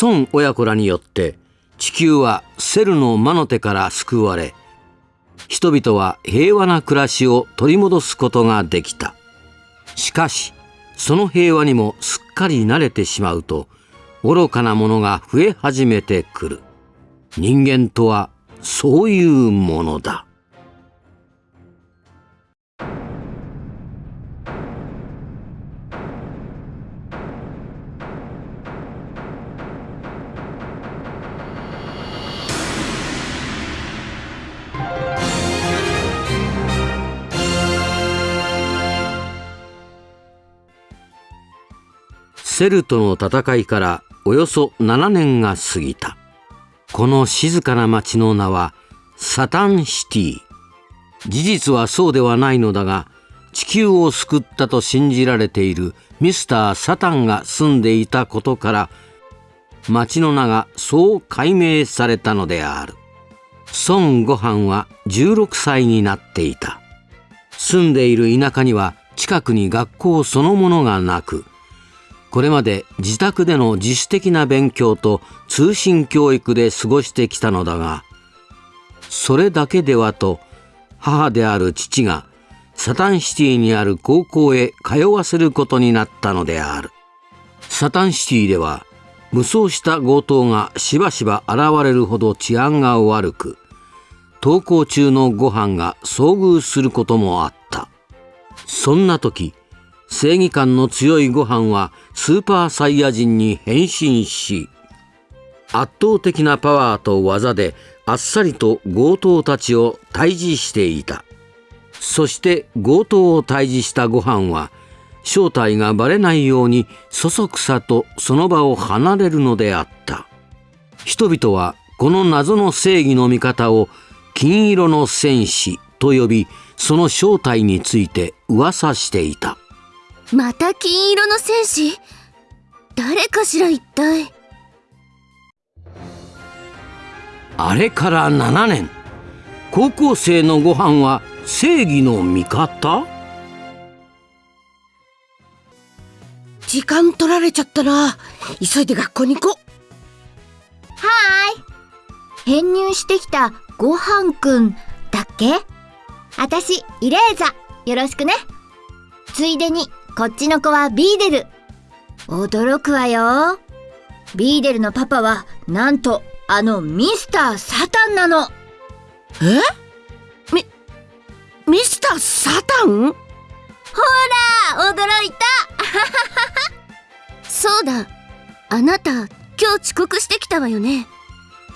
孫親子らによって地球はセルの魔の手から救われ人々は平和な暮らしを取り戻すことができた。しかしその平和にもすっかり慣れてしまうと愚かなものが増え始めてくる。人間とはそういうものだ。セルとの戦いからおよそ7年が過ぎた。この静かな町の名はサタンシティ。事実はそうではないのだが地球を救ったと信じられているミスター・サタンが住んでいたことから町の名がそう解明されたのである。孫悟飯は16歳になっていた。住んでいる田舎には近くに学校そのものがなくこれまで自宅での自主的な勉強と通信教育で過ごしてきたのだがそれだけではと母である父がサタンシティにある高校へ通わせることになったのである。サタンシティでは無双した強盗がしばしば現れるほど治安が悪く登校中のご飯が遭遇することもあった。そんな時正義感の強いご飯はスーパーサイヤ人に変身し圧倒的なパワーと技であっさりと強盗たちを退治していた。そして強盗を退治したご飯は正体がバレないようにそそくさとその場を離れるのであった。人々はこの謎の正義の味方を金色の戦士と呼びその正体について噂していた。また金色の戦士？誰かしら一体？あれから7年。高校生のご飯は正義の味方？時間取られちゃったな急いで学校に行こう。はーい。編入してきたごはんくんだっけ？あたしイレーザ。よろしくね。ついでにこっちの子はビーデル。驚くわよ。ビーデルのパパはなんとあのミスター・サタンなの。え？ミミスター・サタン？ほら驚いた。そうだ。あなた今日遅刻してきたわよね。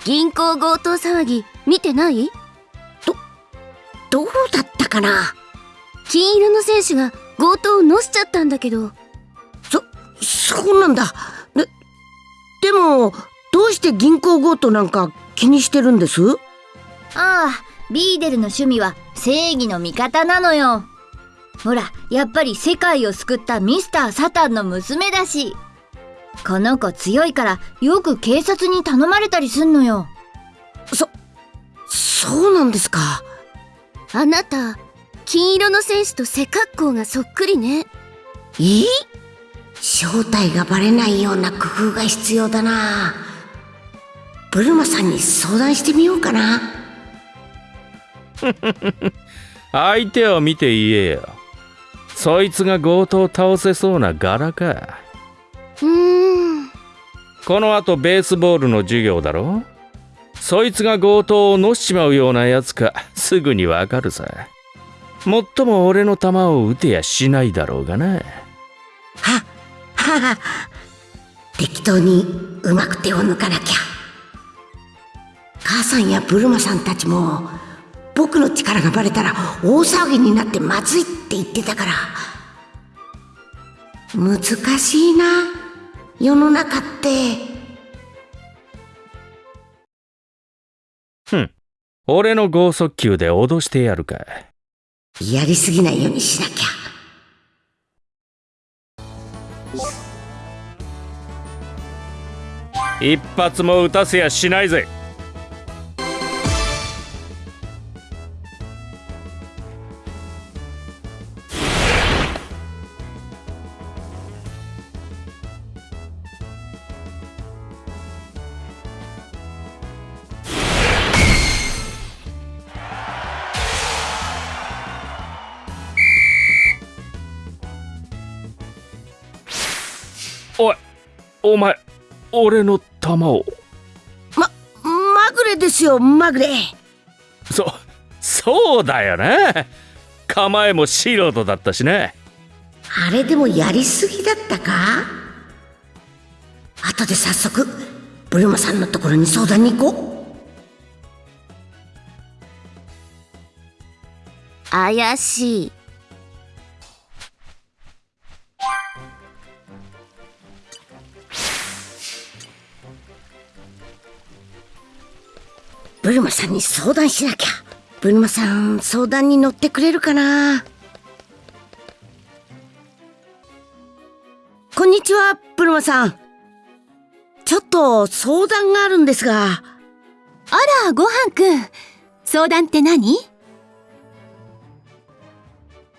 銀行強盗騒ぎ見てない？どどうだったかな？金色の選手が強盗をのしちゃったんだけど。そそうなんだ。ででもどうして銀行強盗なんか気にしてるんです？ああビーデルの趣味は正義の味方なのよ。ほらやっぱり世界を救ったミスター・サタンの娘だし。この子強いからよく警察に頼まれたりすんのよ。そそうなんですか？あなた金色の戦士と背格好がそっくりね。いい正体がバレないような工夫が必要だな。ブルマさんに相談してみようかな。相手を見て言えよ。そいつが強盗を倒せそうな柄か。うーん。このあとベースボールの授業だろ？そいつが強盗をのしちまうようなやつか。すぐにわかるさもっとも俺の球を打てやしないだろうがな。ははは。適当にうまく手を抜かなきゃ。母さんやブルマさんたちも僕の力がバレたら大騒ぎになってまずいって言ってたから。難しいな世の中って。ふん。俺の剛速球で脅してやるかやりすぎないようにしなきゃ。一発も打たせやしないぜ。俺の弾を。まぐれですよまぐれ。そそうだよね。構えも素人だったしね。あれでもやりすぎだったか？後で早速ブルマさんのところに相談に行こう。怪しいブルマさんに相談しなきゃ。ブルマさん相談に乗ってくれるかな？こんにちはブルマさん。ちょっと相談があるんですが。あらごはんくん。相談って何？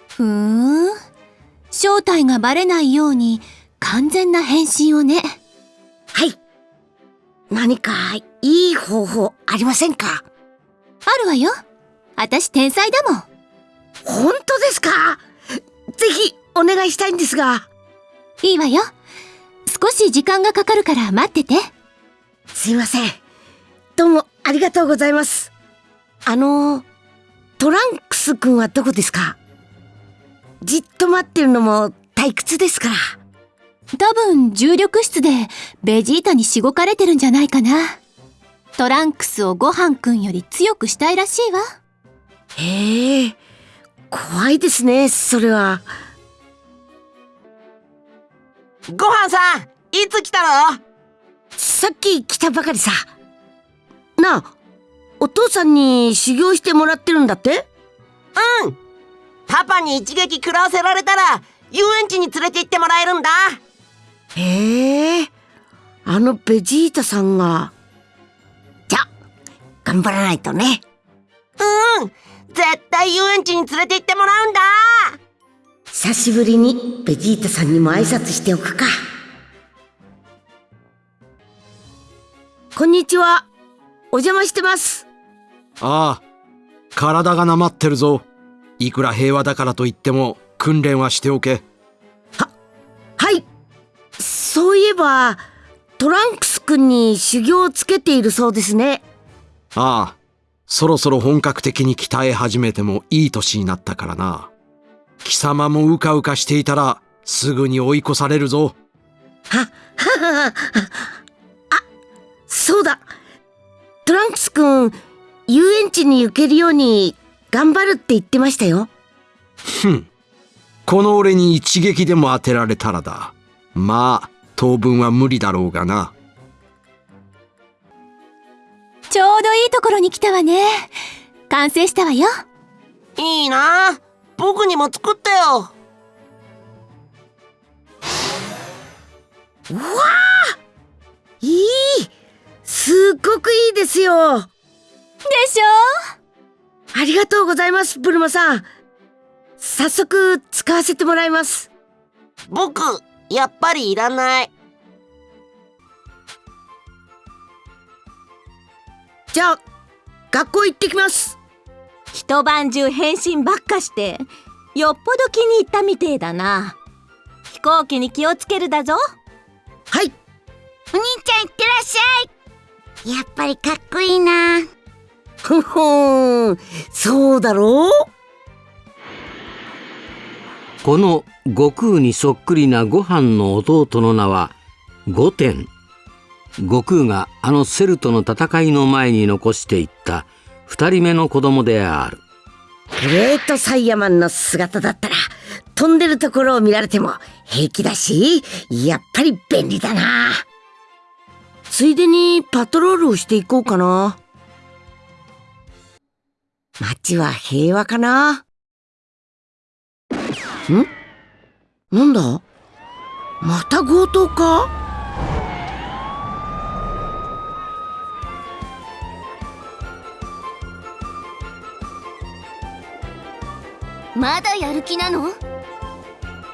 ふーん。正体がバレないように完全な変身をね。何かいい方法ありませんか？あるわよ。私天才だもん。本当ですか？ぜひお願いしたいんですが。いいわよ。少し時間がかかるから待ってて。すいません。どうもありがとうございます。あのトランクス君はどこですか？じっと待ってるのも退屈ですから多分重力室でベジータにしごかれてるんじゃないかな。トランクスをごはんくんより強くしたいらしいわ。へえ怖いですねそれは。ごはんさんいつ来たの？さっき来たばかりさ。なあお父さんに修行してもらってるんだって？うん。パパに一撃食らわせられたら遊園地に連れて行ってもらえるんだへえ。あのベジータさんが。じゃ頑張らないとね。うん。絶対遊園地に連れて行ってもらうんだ。久しぶりにベジータさんにも挨拶しておくか。こんにちは。お邪魔してます。ああ、体がなまってるぞ。いくら平和だからといっても訓練はしておけ。はいそういえばトランクス君に修行をつけているそうですねああ、そろそろ本格的に鍛え始めてもいい年になったからな。貴様もうかうかしていたらすぐに追い越されるぞ。は、ははは、あ、そうだ。トランクス君、遊園地に行けるように頑張るって言ってましたよ。ふん。この俺に一撃でも当てられたらだ。まあ、当分は無理だろうがな。ちょうどいいところに来たわね完成したわよいいな僕にも作ってよいいすっごくいいですよでしょ？ありがとうございます、ブルマさん。早速使わせてもらいます。僕やっぱりいらない。じゃあ、学校行ってきます。一晩中変身ばっかしてよっぽど気に入ったみてえだな。飛行機に気をつけるだぞ。はい。お兄ちゃんいってらっしゃい。やっぱりかっこいいな。ふんふん、そうだろう？この悟空にそっくりなご飯の弟の名は御殿悟空があのセルとの戦いの前に残していった二人目の子供であるグレートサイヤマンの姿だったら、飛んでるところを見られても平気だし、やっぱり便利だな。ついでにパトロールをしていこうかな。街は平和かな。ん？なんだ？また強盗か？まだやる気なの？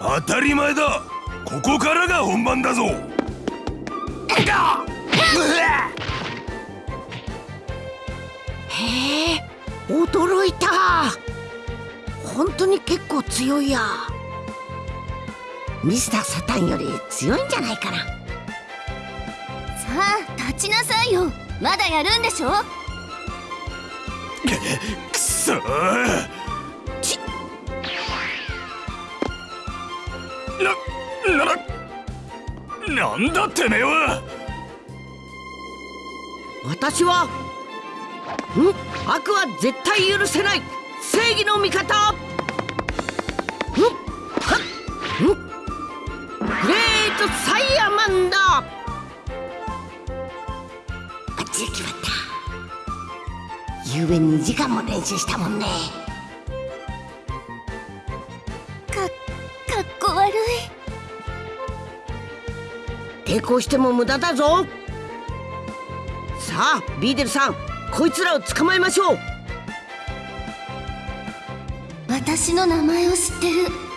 当たり前だ。ここからが本番だぞ。へえ、驚いた。本当に結構強いや。ミスターサタンより強いんじゃないかな。さあ立ちなさいよ。まだやるんでしょ？くそー。な、な、なんだてめえは。私はん？悪は絶対許せない。正義の味方グレートサイヤマンだ。バッチリ決まった。ゆうべ2時間も練習したもんね。かかっこ悪い。抵抗しても無駄だぞ。さあビーデルさんこいつらを捕まえましょう。私の名前を知ってる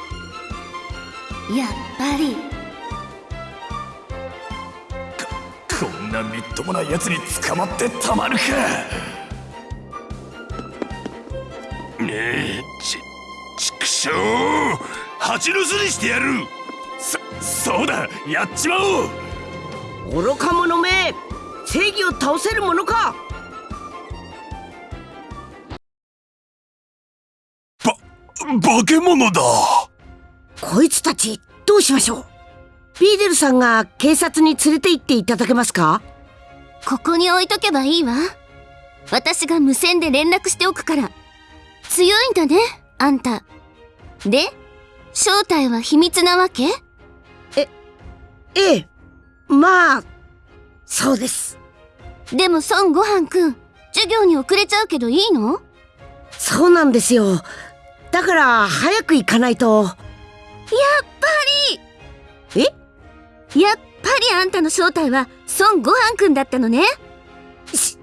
やっぱり。こんなみっともないやつに捕まってたまるか。ねえちちくしょう蜂の巣にしてやる。そそうだやっちまおう。愚か者め正義を倒せるものか。ば化け物だこいつたちどうしましょう？ビーデルさんが警察に連れて行っていただけますか？ここに置いとけばいいわ。私が無線で連絡しておくから。強いんだねあんた。で正体は秘密なわけ？ええまあそうです。でも孫悟飯くん授業に遅れちゃうけどいいの？そうなんですよ。だから早く行かないと。ややっぱり。え？やっぱりあんたの正体は孫悟飯くんだったのね。し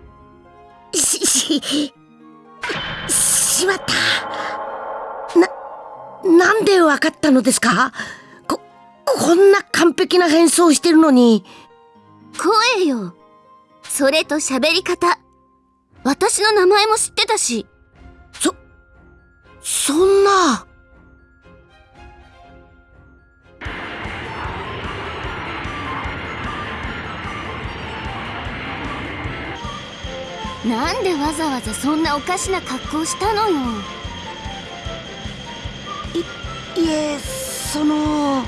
しししまったななんでわかったのですかここんな完璧な変装してるのに声よそれと喋り方私の名前も知ってたしそそんななんでわざわざそんなおかしな格好したのよ。いいえその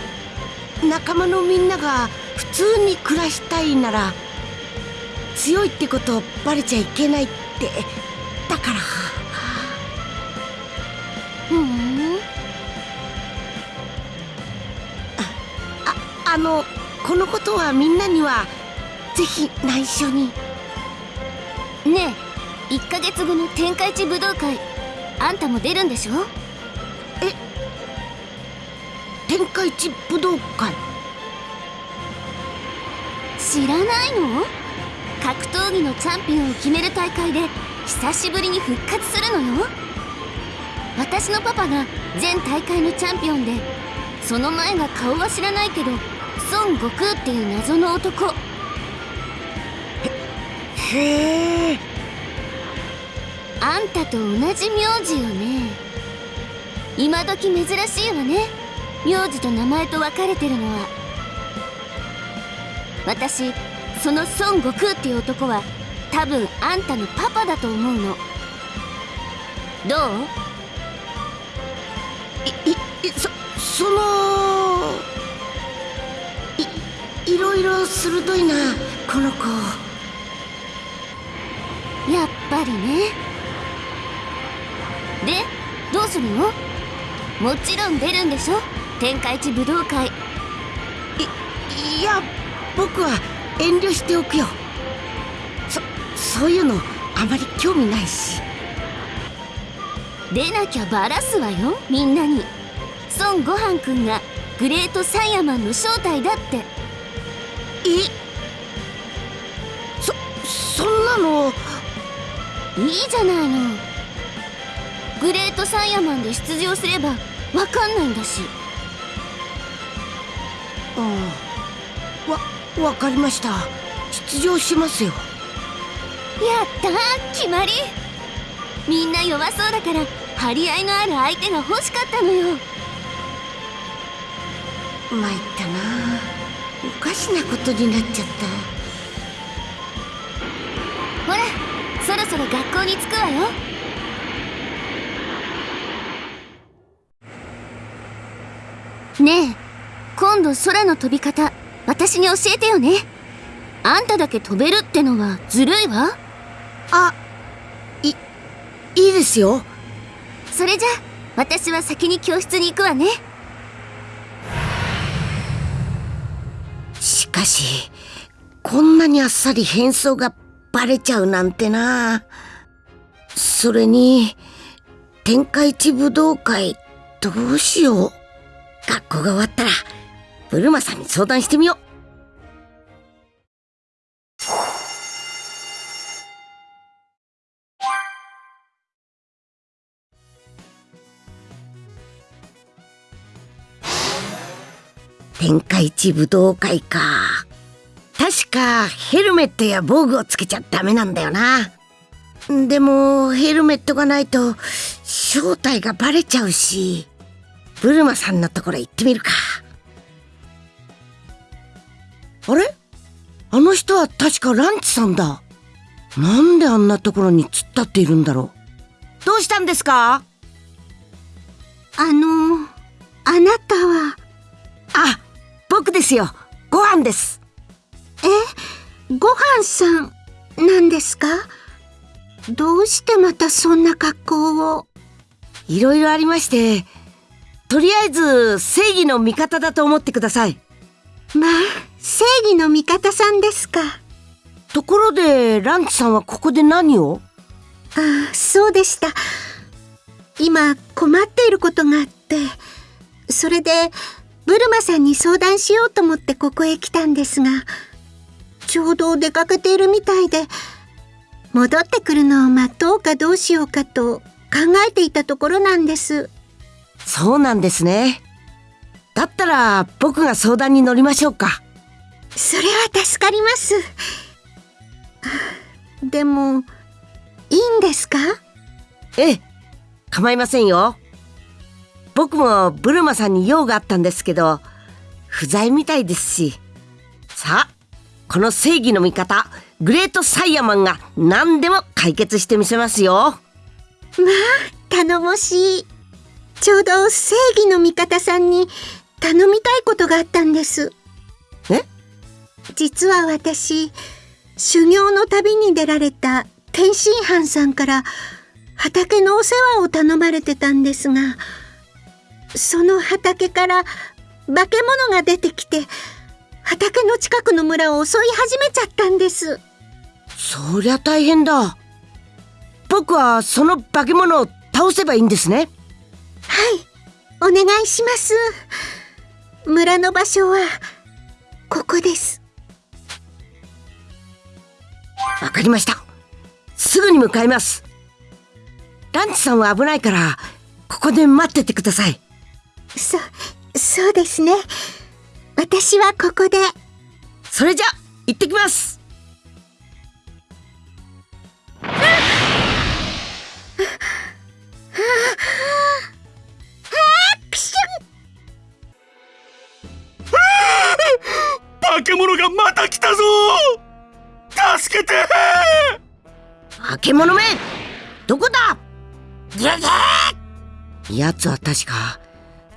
仲間のみんなが普通に暮らしたいなら強いってことバレちゃいけないってだから。ふん。ああのこのことはみんなにはぜひ内緒にねえ1ヶ月後の天下一武道会あんたも出るんでしょ？天下一武道会？知らないの？格闘技のチャンピオンを決める大会で久しぶりに復活するのよ。私のパパが全大会のチャンピオンでその前が顔は知らないけど孫悟空っていう謎の男へえあんたと同じ名字よね。今時珍しいわね。名字と名前と分かれてるのは。私その孫悟空っていう男は多分あんたのパパだと思うの。どう？いいそそのいいろいろ鋭いなこの子。やっぱりね。でどうするの？もちろん出るんでしょ？天下一武道会。いいや僕は遠慮しておくよ。そそういうのあまり興味ないし。出なきゃバラすわよみんなに。孫悟飯くんがグレートサイヤマンの正体だって。え？そそんなのいいじゃないの。グレートサイヤマンで出場すればわかんないんだし。ああ。わわかりました。出場しますよ。やったー決まり。みんな弱そうだから張り合いのある相手が欲しかったのよ。参ったな。おかしなことになっちゃった。ほらそろそろ学校に着くわよ。ねえ今度空の飛び方私に教えてよね。あんただけ飛べるってのはずるいわ。あいいいですよ。それじゃ私は先に教室に行くわね。しかしこんなにあっさり変装がバレちゃうなんてな。それに天下一武道会どうしよう。学校が終わったらブルマさんに相談してみよう。天下一武道会か。確かヘルメットや防具をつけちゃダメなんだよな。でもヘルメットがないと正体がバレちゃうしブルマさんのところ行ってみるか。あれ？あの人は確かランチさんだ。なんであんなところに突っ立っているんだろう。どうしたんですか？あのあなたは？あ僕ですよ。ご飯ですえご飯さんなんですか？どうしてまたそんな格好を？いろいろありましてとりあえず正義の味方だと思ってください。まあ正義の味方さんですか？ところでランチさんはここで何を？ああそうでした。今困っていることがあってそれでブルマさんに相談しようと思ってここへ来たんですがちょうど出かけているみたいで戻ってくるのを待とうかどうしようかと考えていたところなんです。そうなんですね。だったら僕が相談に乗りましょうか。それは助かります。でもいいんですか？ええ構いませんよ。僕もブルマさんに用があったんですけど不在みたいですし。さあこの正義の味方グレートサイヤマンが何でも解決してみせますよ。まあ頼もしい。ちょうど正義の味方さんに頼みたいことがあったんです。え？実は私修行の旅に出られた天津飯さんから畑のお世話を頼まれてたんですがその畑から化け物が出てきて畑の近くの村を襲い始めちゃったんです。そりゃ大変だ。僕はその化け物を倒せばいいんですね。はい。お願いします。村の場所はここです。わかりました。すぐに向かいます。ランチさんは危ないからここで待っててください。そそうですね私はここで。それじゃ行ってきます。化け物がまた来たぞ助けて化け物めどこだギャギャ奴は確か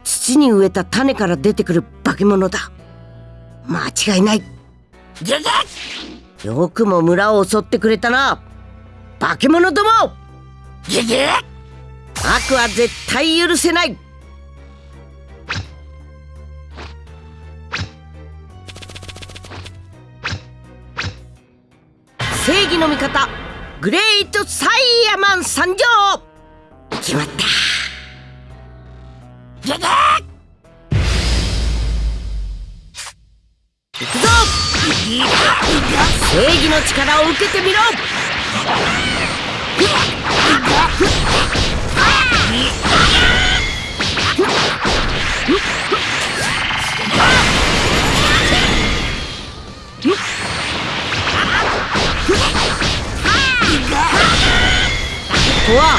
土に植えた種から出てくる化け物だ間違いない。ギャギャよくも村を襲ってくれたな。化け物ども。ギャギャ悪は絶対許せない。正義の味方グレートサイヤマン参上。決まった正義の力を受けてみろ。ここは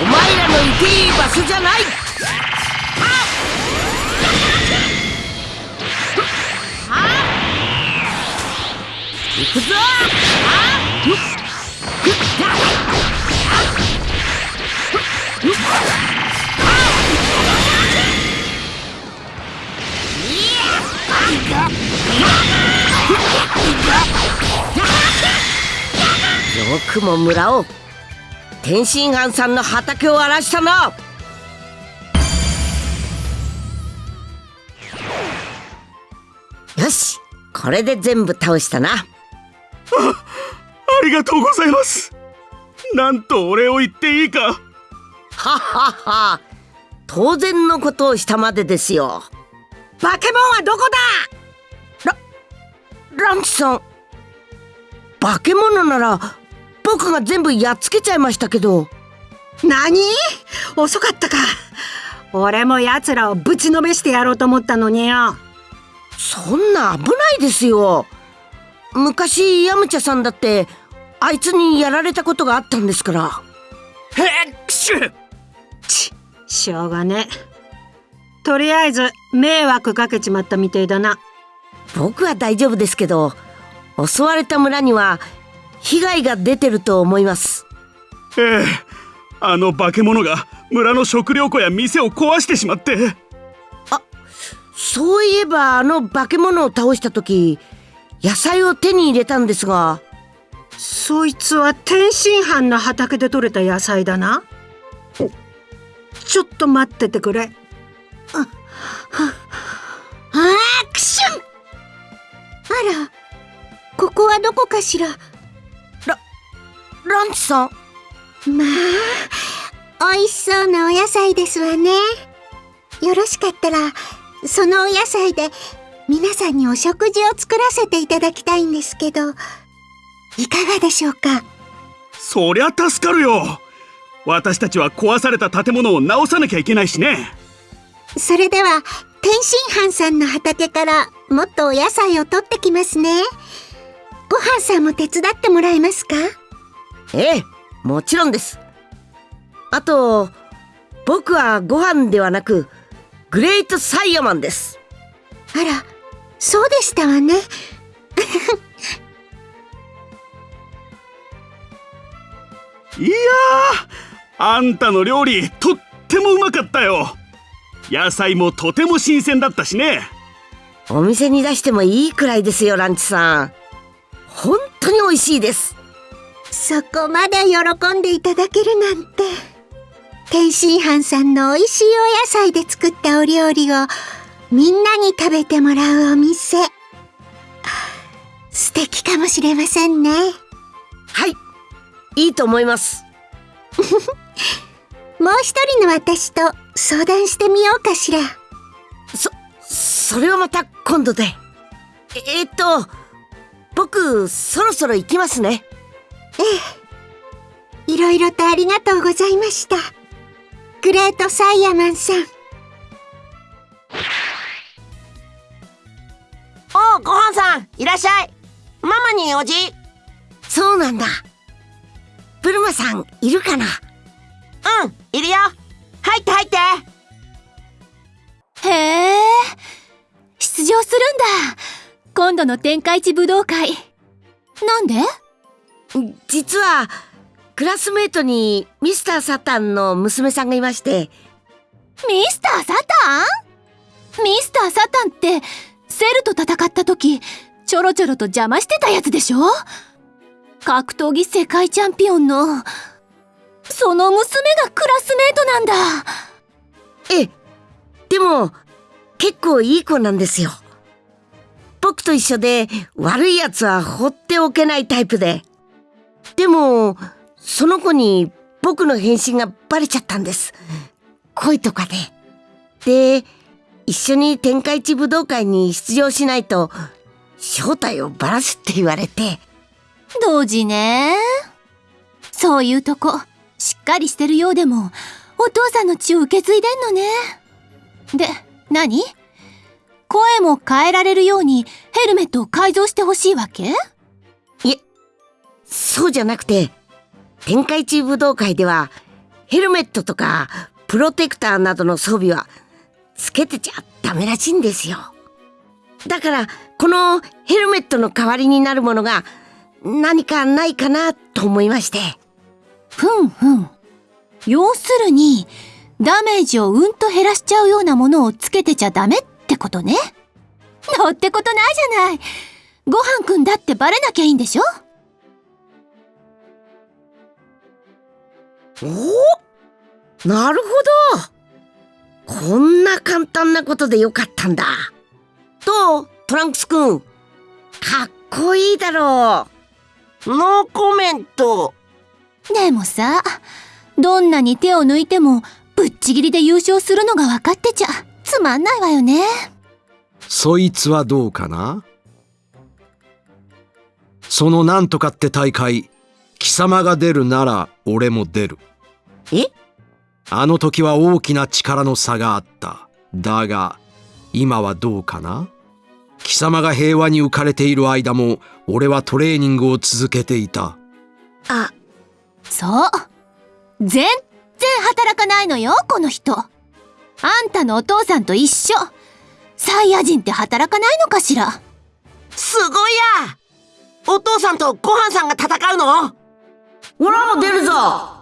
お前らのいていい場所じゃない。くぞよくも村を天津飯さんの畑を荒らしたな。よしこれで全部倒したな。ありがとうございます。なんとお礼を言っていいか。はっはっは。当然のことをしたまでですよ。バケモンはどこだ？ラランチさん。化け物なら僕が全部やっつけちゃいましたけど。何？遅かったか。俺も奴らをぶちのめしてやろうと思ったのによ。そんな危ないですよ昔ヤムチャさんだってあいつにやられたことがあったんですから。へっくしゅちしょうがねとりあえず迷惑かけちまったみてえだな。僕は大丈夫ですけど襲われた村には被害が出てると思います。ええあの化け物が村の食料庫や店を壊してしまって。そういえばあの化け物を倒した時野菜を手に入れたんですが。そいつは天津飯の畑で採れた野菜だな。ちょっと待っててくれ。あはアクション。あらここはどこかしら。ランチさん？まあ美味しそうなお野菜ですわね。よろしかったらそのお野菜で皆さんにお食事を作らせていただきたいんですけどいかがでしょうか？そりゃ助かるよ。私たちは壊された建物を直さなきゃいけないしね。それでは天津飯さんの畑からもっとお野菜を取ってきますね。ご飯さんも手伝ってもらえますか？ええもちろんです。あと僕はご飯ではなくグレートサイヤマンです。あらそうでしたわね。いやーあんたの料理とってもうまかったよ。野菜もとても新鮮だったしね。お店に出してもいいくらいですよランチさん。本当に美味しいです。そこまで喜んでいただけるなんて。天津飯さんの美味しいお野菜で作ったお料理をみんなに食べてもらうお店。素敵かもしれませんね。はい。いいと思います。もう一人の私と相談してみようかしら。そそれはまた今度で。ええっと僕そろそろ行きますね。ええ。いろいろとありがとうございました。グレートサイヤマンさんおうごはんさんいらっしゃい。ママにおじそうなんだ。ブルマさんいるかな？うんいるよ。入って入って。へえ。出場するんだ。今度の天下一武道会。なんで？実はクラスメートにミスター・サタンの娘さんがいまして。ミスター・サタン？ミスター・サタンってセルと戦った時ちょろちょろと邪魔してたやつでしょ？格闘技世界チャンピオンのその娘がクラスメートなんだ。ええ。でも結構いい子なんですよ。僕と一緒で悪い奴は放っておけないタイプで。でもその子に僕の変身がバレちゃったんです。恋とかで。で一緒に天下一武道会に出場しないと正体をばらすって言われて。同時ね。そういうとこしっかりしてるようでもお父さんの血を受け継いでんのね。で何？声も変えられるようにヘルメットを改造してほしいわけ？いえそうじゃなくて天下一武道会ではヘルメットとかプロテクターなどの装備はつけてちゃダメらしいんですよだからこのヘルメットの代わりになるものが何かないかなと思いましてふんふん。要するに、ダメージをうんと減らしちゃうようなものをつけてちゃダメってことね。のってことないじゃない。ごはんくんだってバレなきゃいいんでしょお？なるほどこんな簡単なことでよかったんだ。どう？トランクスくんかっこいいだろノーコメント。でもさ、どんなに手を抜いても、ぶっちぎりで優勝するのが分かってちゃ、つまんないわよね。そいつはどうかな？そのなんとかって大会、貴様が出るなら俺も出る。え？あの時は大きな力の差があった。だが、今はどうかな？貴様が平和に浮かれている間も、俺はトレーニングを続けていた。あそう。全然働かないのよ、この人。あんたのお父さんと一緒。サイヤ人って働かないのかしら？すごいやお父さんとごはんさんが戦うの？俺も出るぞお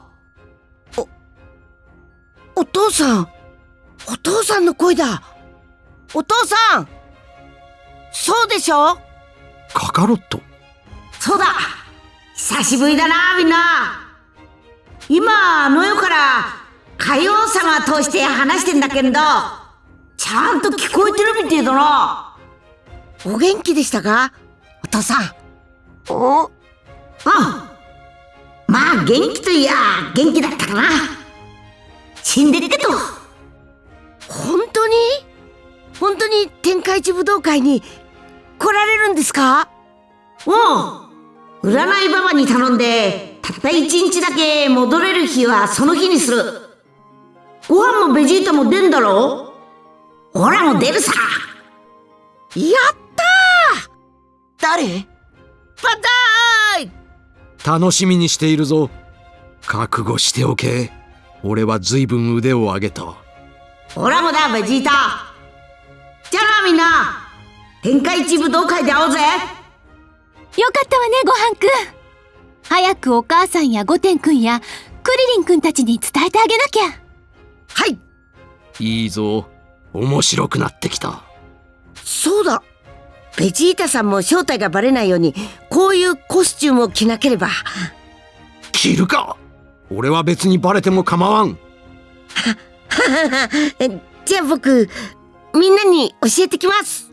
お父さん。お父さんの声だ。お父さん。そうでしょ？カカロットそうだ。久しぶりだなみんな。今あの世から海王様通して話してんだけどちゃんと聞こえてるみてえだな。お元気でしたか？お父さん。お？あまあ元気といや元気だったかな死んでるけど。本当に？本当に天下一武道会に来られるんですか？おう占いババに頼んでたった一日だけ戻れる日はその日にする。ご飯もベジータも出んだろほらもう出るさ。やったー！誰？パターイ！楽しみにしているぞ。覚悟しておけ。俺は随分腕を上げた。ほらもだベジータじゃあなみんな天下一武道会で会おうぜよかったわね、ごはんくん。早くお母さんやゴテンくんやクリリンくんたちに伝えてあげなきゃ。はいいいぞ。面白くなってきた。そうだベジータさんも正体がバレないようにこういうコスチュームを着なければ着るか俺は別にバレても構わん。じゃあ僕みんなに教えてきます